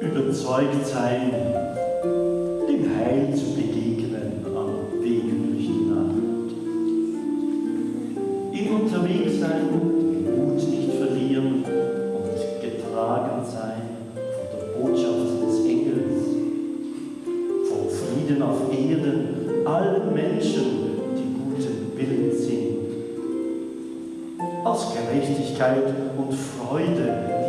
Überzeugt sein, Frieden auf Erden. Allen Menschen, die guten Willens sind, aus Gerechtigkeit und Freude